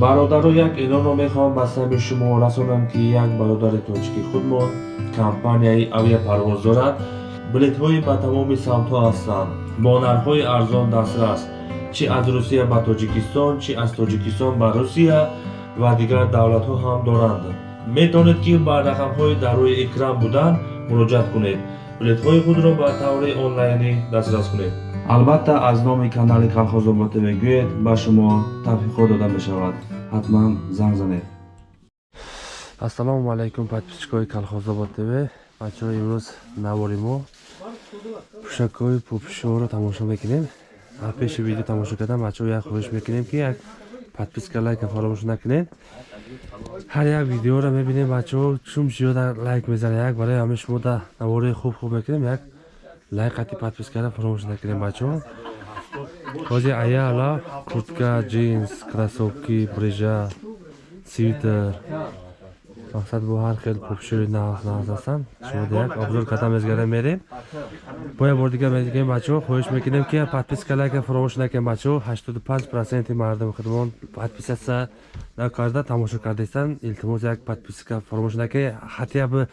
бародаро як эълонро мехоҳам ба сабби шумо расонам ки як бародари тоҷики худмон компанияи авиапарвоз дорад билетҳои ба тамоми самтҳо ҳастанд. Бо нархҳои арзон дастрас чӣ аз русия ба тоҷикистон чӣ аз тоҷикистон ба русия ва дигар давлатҳо ҳам доранд. Метавонед ки ба рақамҳои дар рӯи экран буданд муроҷиат кунед билетҳои худро ба таври онлайнӣ дастрас кунед. Албатта аз номи канали калхозобод мегӯед ба шумо тавфиқҳо дода мешавад. Ҳатман занг занед. Ассалому алайкум подписчикои калхозобод тв. Бачаҳо имрӯз навори мо пӯшакҳои пӯпишоро тамошо мекунем. Пеши видео тамошо кардан бачаҳо як хоҳиш мекунем ки як подписка лайка фаромӯш накунед ҳар як видеоро мебинем бачаҳо чум зиёда лайк мезанед як барои ҳамаи шумо да навории хуб хуб мекунем як лайқати подпискара фаромӯш накунем бачаҳо ҳозир аяла куртка джинс кроссовки брижа свитер мақсад бо ҳар хел пӯпишои нағз ҳастанд шумо як обзор карда мезгарда мерем бо як бор дигар мегӯем бачаҳо хоҳиш мекунем ки подписка лайка фаромӯш накунем бачаҳо 85 проценти мардуми худмон подписатсия накарда тамошо кардаистанд илтимос як подписка фаромӯш накунед ҳатя бы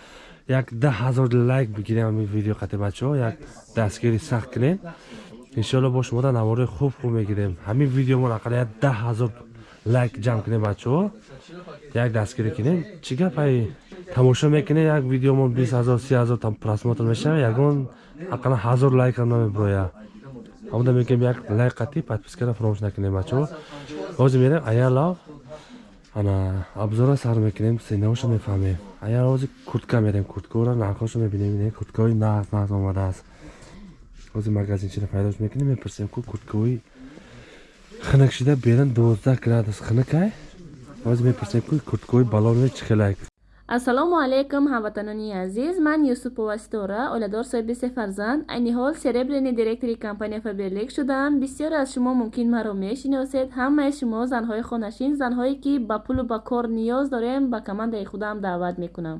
як да ҳазор лайк бигирем ами видео қати бачаҳо як дастгири сахт кунем. Иншоалло бо шумода навори хуб хуб мегирем. Ҳамин видеомон ақалл як да ҳазор лайк ҷамъ кунем бачаҳо як дастгирӣ кунем. Чӣ гапай тамошо мекунем? Як видеомон бист ҳазор си ҳазор просмотр мешава ягон ақалл ҳазор лайкам намеброя ҳамуда мегӯем як лайк қатӣ подпискара фаромӯш накунем бачаҳо. Ҳозир мерем аялав ана обзора сар мекунем сенаошо мефаҳмем аяр ҳозир куртка мерем курткаро нархошо мебинем курткаҳои нағз нағз омадааст ҳозир магазинчиро пайдош мекунем мепурсем ку курткаҳои хинакшида берин дувоздаҳ градус хинакай? Ҳозир мепурсем ку курткаҳои балони чӣ хелак ассалому алайкум ҳамватанони азиз. Ман юсупова ситора оиладор соҳиби се фарзанд. Айни ҳол серебряни директори компания фаберлик шудаам бисёре аз шумо мумкин маро мешиносед. Ҳамаи шумо занҳои хонашин занҳое ки ба пулу ба кор ниёз дорем ба командаи худам даъват мекунам.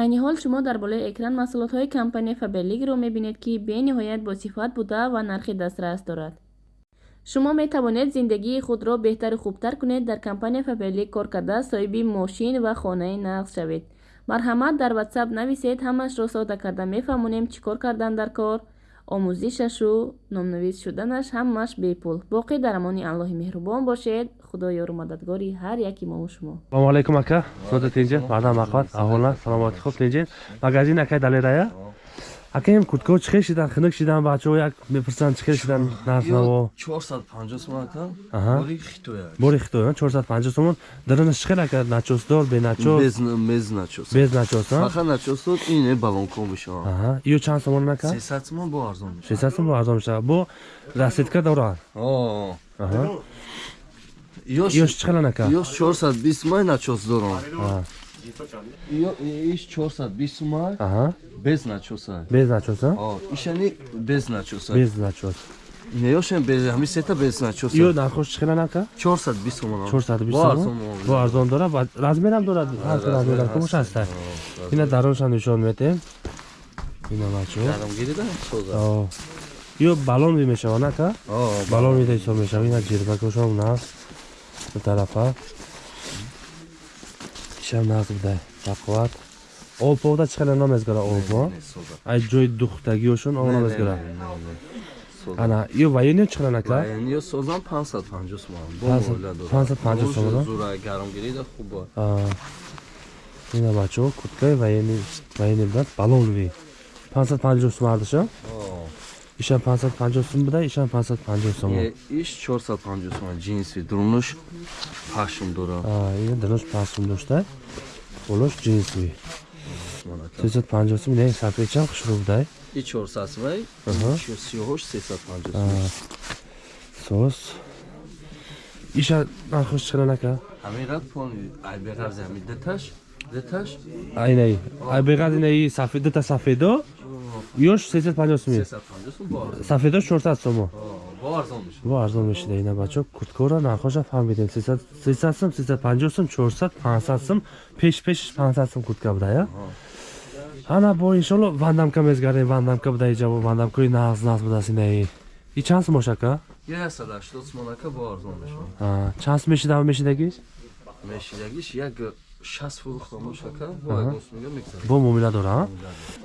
Айни ҳол шумо дар болои экран маҳсулотҳои компания фаберликро мебинед ки бениҳоят босифат буда ва нархи дастрас дорад шумо метавонед зиндагии худро беҳтару хубтар кунед дар компания фаберлик кор карда соҳиби мошин ва хонаи нағз шавед. Марҳамат дар ватсап нависед ҳамаашро сода карда мефаҳмонем чӣ кор кардан дар кор. Омӯзишашу номнавис шуданаш ҳамааш бепул. Боқӣ дар амони аллоҳи меҳрубон бошед. Худо ёру мададгори ҳар яки мову шумо. Салому алайкум ака. Сода тинҷен мардам мақбат аҳволна. Саломатӣ. Хуб тинҷен магазин акай далерая акаем курткаҳо чӣ хел шидан? хинук шидан? бачаҳо як мепурсанд чӣ хел шидан? Нархнаво бори хитоя чорсад панҷоҳ сомон. дарона чӣ хел ака? начосдор беначос. Без начос. Ё чанд сомон ака? Сесад сомон бо арзон мешавад бо расидка дорад ёш чӣ хелан ака? ёш чорсад бист май начос дорам иш чорсад бист май без начоса без начоса ишани без начоса без начос неёшем без ҳами сета без начоса ё нархош чӣ хелан ака чорсад бист сомон чорсад бист сомон бо арзон дорад? Размерам дорад? Ҳар хел размерам. кумуш аста ина дароншан нишон метем ина бачо ё балон ви мешавад ака балон. Вида ҳисоб мешавад ина ҷирбакошам наст тарафа. Ишам наст будай Олповда чыккан ана эмес гара олпо. Ай жой дуктаги ошон ана эмес гара. Ana, yo vayonyo chiqaran aka. Vayonyo sozam 550 so'm. 550 so'm. Zura garam girida xubo. Ha. Nima bacho, kutka vayonyo vayonyodan balovli. 550 so'm ardisha? Ha. İşan 550 so'm bilan işan 550 so'm. İş 450 so'm jinsi durmuş pashim dura. Ha, ya durmuş pashim dursa. Olosh jinsi. 350 не сапечам хушруб дай? И 400 вай 38 350 сос. Иша нархош чира нака? Ҳамирад пон айбераз ҳамин даташ даташ айнай айбераз инаи сафеда та сафедо? Ёш 350 сум сафедо 400 сумо бо арзон мешуда ина бачо курткаро нархоша фаҳмидем сесад сум сесад панҷоҳ сум чорсад пансад сум пеш пешш пансад сум куртка будая ана бо иншолло вандамка мезгарем вандамка буда иҷабо вандамкаи нағз нағз будааст инаи чанд сум бошака чанд сум мешида мешидагиш мешидагиш як 60 фурӯхта мошака бо Аҳа. агос мега мегзарад бо муомила дора а?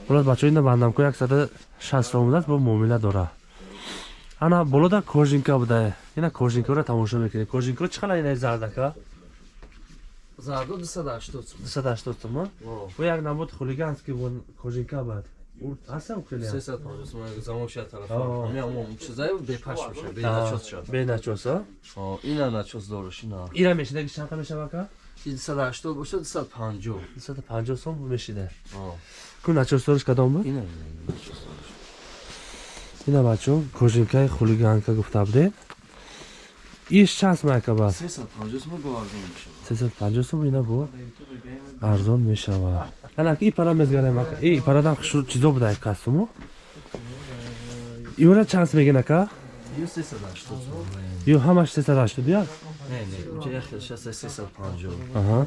ҳолас бачаҳо ина бандамко 160 сом будааст бо муомила дора ана болода кожинка буда ина кожинкаро тамошо мекунем кожинка чӣ қадар ина зардака? Зарду 280 сум 280 сом а? О, бо як намуд хулиганский вон кожинка бад? Ҳастам хеле? 350 сум замошия тарафа ҳамон чизае бепаш меша А, беначос шад беначос а? О, ина начос дораш ина. Ира мешидаги чанқа мешава ка? 280 бошад 250 250 сом мешида. Ку начос дориш кадом буд? Ина начос дораш ина бачаҳо кожинкаи хулиганка гуфта будем иш чанд смайка бас 350 сум бо арзон мешавад. 350 сом ина бо арзон мешава анак и пара мезгарем ака. И парадан хушур чизо буда кастуму? Иора чанд мегин ака? Ё 380 сум ё ҳамаш 380 я не не уҷа яхелшаст 350 аҳа.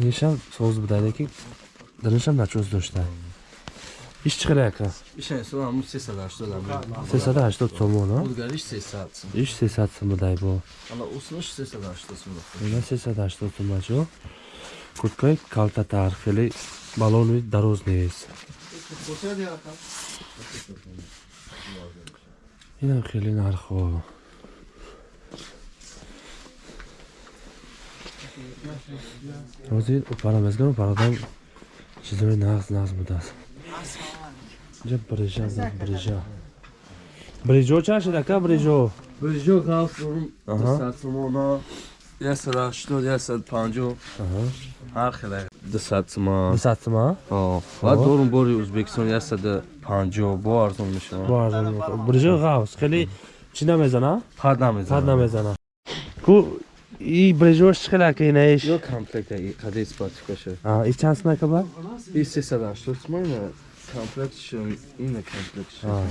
Нишам соз буда лекин даринашам начос иш чӣ қадар ака? Ишан сум ҳамун 380 ам 380 сомон а? Будгариш 300 сум иш 300 сом будай бо. Ана уснаш 380 сум ина 380 сом бачо. Курткаи калтатар хеле балони дароз нест. Инам хеле нархо ҳозир парамезгару пародам чизои нағз нағз будааст. инҷа брижа буд брижа брижо чанд шид ака брижо? Брижо галфрум Аҳа. 200 сумона 180 150 Аҳа. ҳар хеле. 200 сума 200 сома о ва дорум бори узбекистон 150 бо арзон мешава бо арзон брижо ғавз хеле чӣ намезана? Пад пад намезанад намезана. Ку и брижош чӣ хеле ака инаиш ё комплекта қади спатикаша и чанд сома ака ба? И 380 сума ина комплект шо ина комплект шо А.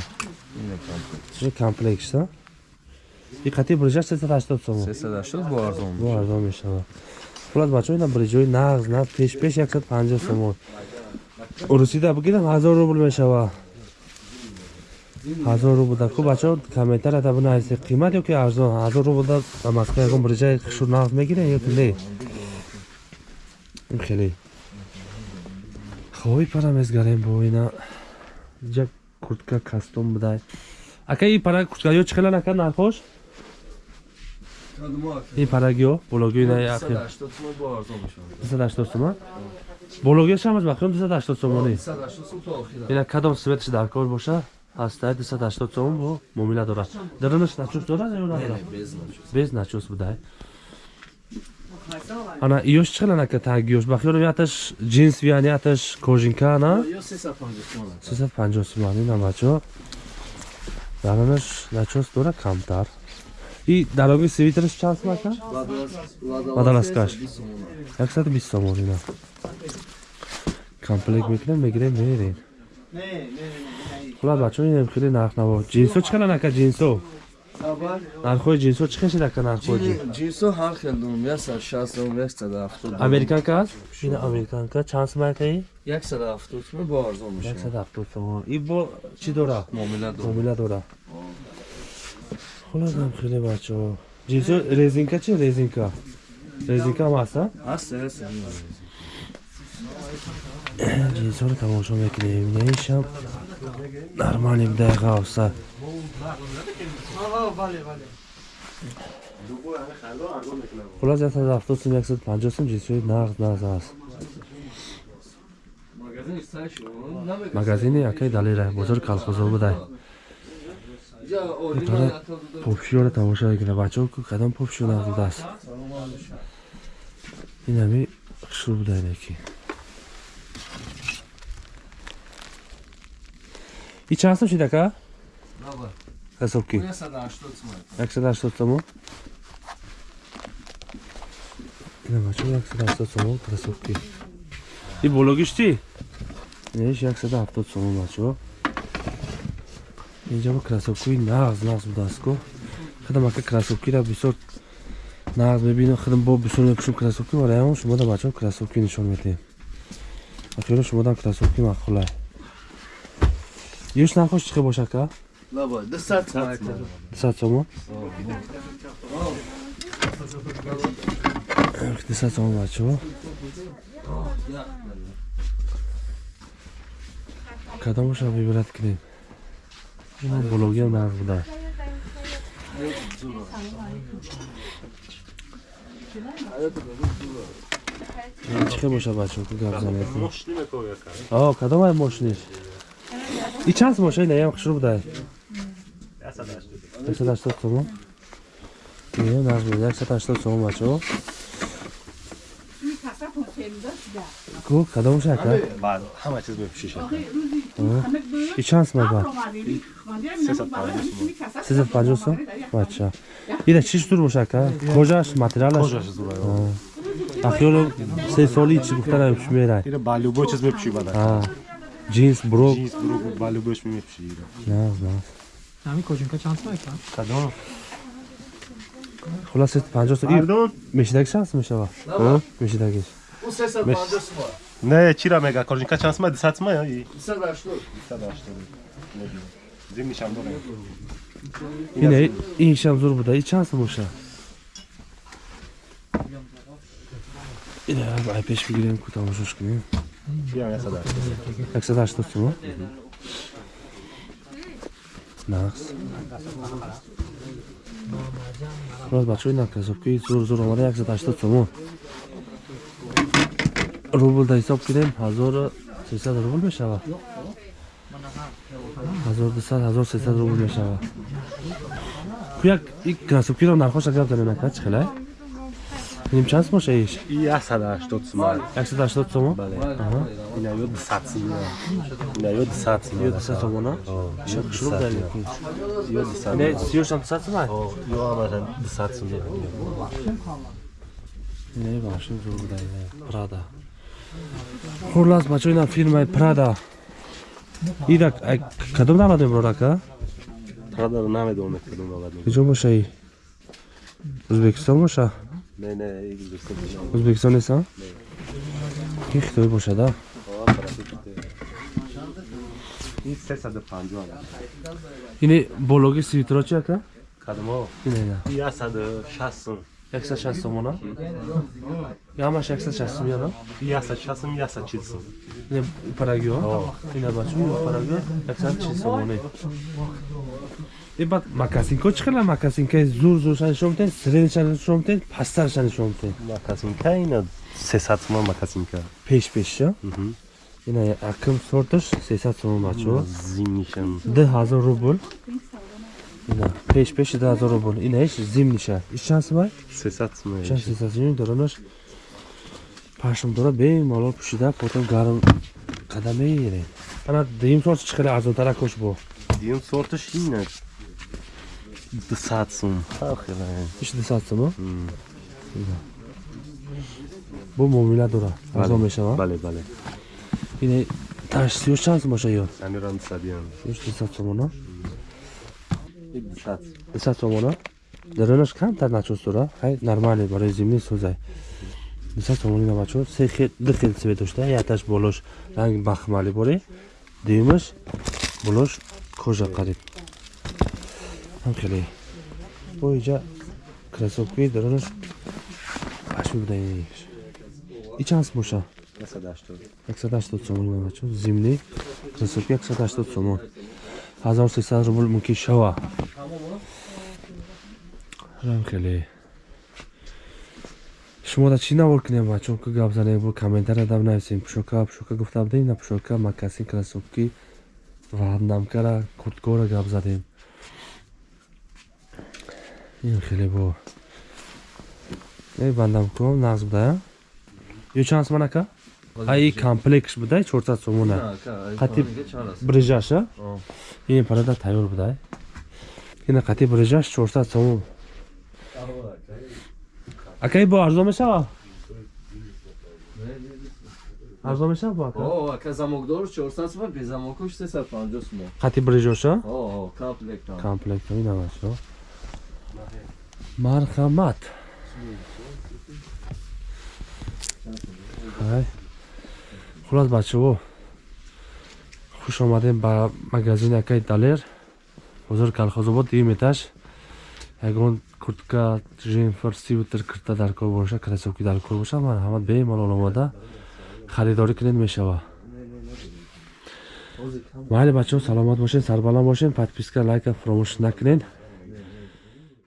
ина комплект чӣ комплект шта и қати брижа 380 сомо 380 бо арзон бо арзон мешава хулас бачаҳо ина брижои нағз на пеш пеш 150 сомо урусида бигирам 1000 рубл мешава 1000 рубл да ку бачаҳо комментария да бинависед қимат ё ки арзон 1000 рубл да ба москва ягон брижаи хушур нағз мегирен ё ки не? Хеле. Хоҳи пара мезгарем бо ина. Ҷа куртка кастом будай. Ака и пара курткаё чӣ хелан ака нархош? Ин парагиё ина 380 сума бо арзон мешава 280 сома бологиёш ҳамаш бахром 280 сомонӣ 380 сум то охира ина кадом светш дар кор боша ҳастай 280 сом бо муомила дорад. Даронаш начос дорад ё надорад без без начос будай ана иёш чӣ хелан ака тагиёш бахёрам яташ джинс виян яташ кожинка на ё 350 сума 350 соман ина бачо. Даронаш начос дорад камтар. И дароги свитерш чанд сом ака? Водолазкаш. 120 сомон ина. Комплект мекунем мегирем мерем хулас бачаҳо инам хеле нархнаво. Ҷинсо чӣ хелан ака ҷинсо? Нархҳои ҷинсо чӣ хел шид ака нархҳои ҷинс ҷинсо ҳар хел дорум 160 сум 170 американка аст ина американка. Чанд сом акаи 170 сум бо арзон мешава 170 сомон и бо чӣ дора? Муомила муомила дора. Хуласам хеле бачаҳо. Ҷинсо резинка чи резинка. Резинка ҳам аста ҳаст ҳаст ҷинсоро тамошо мекунем. Инаишам нормали будай ғавса хулас 170 сум 150 сум ҷинсои нағз нағз аст. Магазини акай далира бозори калхозо будай. Орина попшиёро тамошо мекунем бачаҳо кадом попшиё нағз будааст инами хушрӯ будай неки и чанд сум шид ака Даба. ҳасобки 180 сум 180 сомон ина бачо 180 сомон красовки и бологиш чи инаш 170 сомон бачо инҷа мо красовкаи нағз нағз будааст ко хадам ака красовкира бисёр нағз мебинам хадам бо бисёр мепӯшам красовки вараям шумода бачаҳо красовки нишон медиҳем ахёра шумодам красовки мақулай ёш нархош хел боша ка Даба 200 сум 200 сомон дусад сомон бачаҳо кадомаша вибрат кунем? Ин блогиам нағз буда. Хел боша бачаҳо ки гап занед. О кадом ай мошиниш И час боша ила ям хушруб дай. 180 сом. Ё наш 180 сом бачо. Ку, кадом шака? Бад, ҳама чиз мепӯшиш. И чанс мабад? 350 сом. Бача. Ида чиш дур бошака? Кожаш, материалаш? Кожаш дур. Ахёло се соли чи гуфтаram шумерай. Ида ба любой чиз мепӯшӣ бада. Джинс брок. Джинс брок, ба любеш ми мепши. Да, да. Ами кожинка чанд соли кам? Кадом? Хулас 50 соли. Пардон? Мешидаг шанс мешава. Ҳа? Мешидагиш. 350 соли. Не, чира мега кожинка чанд соли? 200 соли ё? 280. 280. Зимни шамдор. Ин ин шамзур буда. И чанд соли меша? Ина, ай пеш бигирем ку тамошош кунем. 180 сум нақс рост бачаҳои накасобкии зур зур омада 180 сумон рубл да ҳисоб кунем 1300 рубл мешавад 1200 1300 рубл мешавад як ин красовкиро нархош агар донем накад чихелай Nimchasi bo'sha ish? 180 so'm. 180 so'm? Bale. Ina 200 so'm. Ina 200 so'm. 200 so'm ona? Shu qishloq dali. 200 so'm. Ne, siyosham 200 so'm? Yo'q, amasam 200 so'm deb. Не, машин зургудай, Прада. Хулас, мачуйна фирмаи Прада. Идак, кадом давладем брорака? Прада намедонед кадом давладем. Куҷо бошаи? Узбекистон боша? نه نه این دوست Ӯзбекистон несан? Ки хитоӣ боша да? این 350 Ини бологи свитро чи ака? کدوم ها Ина ина. 160 160 сомона? Ямаш 160 сом яна? 160 140 Ина парагио? Ина бачо ина парагио 160 сомоне. И баъд макасинка чӣ хела? Макасинка зур зурша нишон медиҳед средиша нишон медиҳед пасттарша нишон медиҳед макасинка ина 300 сомон макасинка. Пеш пешша ина акм сорташ 300 сомон бачаҳо зимниша. 10000 рубл ина пеш пеш 10000 рубл инаиш зимниша. Иш чанд сума 300 сума чанд 300 сума даронаш пашмдора бемалол пӯшида потом гарм қадам мееред ана дуюм сорти чӣ хеле арзонтаракош бо. Дуюм сорташ ина. 200 сум. Иш 200 сумо? Бо муомила дора. Арзон мешава? Бале, бале. Ин таш 30 чанд сум бошад ё? Амирам 200 иш 200 сумона? 200. 200 сумона? даронаш камтар начустора хай нормале барои зимӣ сӯзай 200 сомонина бачо се хел ду хел цвет дошта якташ болош ранги бахмали боре дуюмаш болош кожа қариб ҳам хеле бо иҷа красовки даронаш ашми будаи и чанд сом боша 180 180 сомон на бачо зимни красовки 180 сомон. 1300 рубл мумкин шава. Ҳам хеле. Шумо да чӣ навор кунем бачон ки гап занем бо комментария дам нависем пушока пушока гуфта будем на пушока макасин красовки ваҳамнамкара курткора гап задем ин хеле бо. Е бандамком нағз будая ё чанд сомон ака а и комплекс будай 400 сомона. Қатиб брижаша ин парада тайёр будай ина қатиб брижаш 400 сомон. Акаи бо арзон мешава? Арзон мешава бо ака О, ака замокдор 400 сум, без замокош 350 сум. қатиб брижоша О, комплект. там. комплект ина бачо марҳамат ҳай хулос бачаҳо хуш омадем ба магазини акаи далер. Бозори калхозобод дигим этаж ягон куртка жемфер свитер кирта дар кор боша кроссовки дар кор боша. Марҳамат бемалол омада харидорӣ кунед мешава. Майли бачаҳо саломат бошед сарбаланд бошед подписка лайка фаромӯш накунед